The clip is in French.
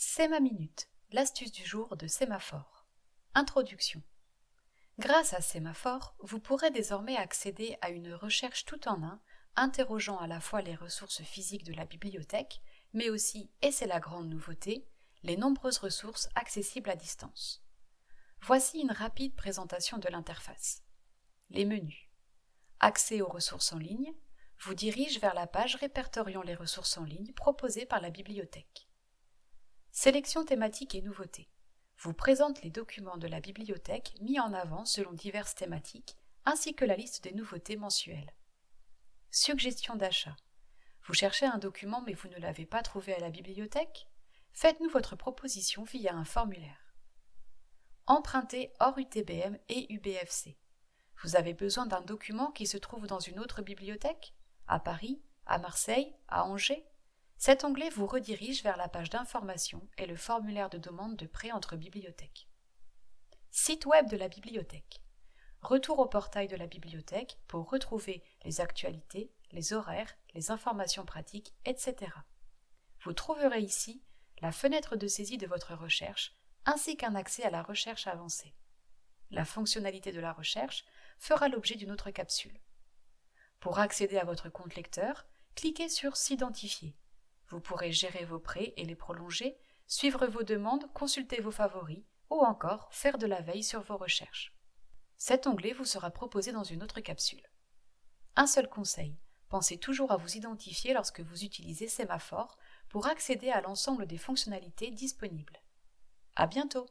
C'est ma minute, l'astuce du jour de Sémaphore. Introduction. Grâce à Sémaphore, vous pourrez désormais accéder à une recherche tout en un, interrogeant à la fois les ressources physiques de la bibliothèque, mais aussi, et c'est la grande nouveauté, les nombreuses ressources accessibles à distance. Voici une rapide présentation de l'interface. Les menus. Accès aux ressources en ligne vous dirige vers la page répertoriant les ressources en ligne proposées par la bibliothèque. Sélection thématique et nouveautés vous présente les documents de la bibliothèque mis en avant selon diverses thématiques, ainsi que la liste des nouveautés mensuelles. Suggestion d'achat. Vous cherchez un document mais vous ne l'avez pas trouvé à la bibliothèque? Faites-nous votre proposition via un formulaire. Empruntez hors UTBM et UBFC. Vous avez besoin d'un document qui se trouve dans une autre bibliothèque? À Paris À Marseille À Angers? Cet onglet vous redirige vers la page d'information et le formulaire de demande de prêt entre bibliothèques. Site web de la bibliothèque. Retour au portail de la bibliothèque pour retrouver les actualités, les horaires, les informations pratiques, etc. Vous trouverez ici la fenêtre de saisie de votre recherche ainsi qu'un accès à la recherche avancée. La fonctionnalité de la recherche fera l'objet d'une autre capsule. Pour accéder à votre compte lecteur, cliquez sur S'identifier vous pourrez gérer vos prêts et les prolonger, suivre vos demandes, consulter vos favoris ou encore faire de la veille sur vos recherches. Cet onglet vous sera proposé dans une autre capsule. Un seul conseil, pensez toujours à vous identifier lorsque vous utilisez Sémaphore pour accéder à l'ensemble des fonctionnalités disponibles. À bientôt!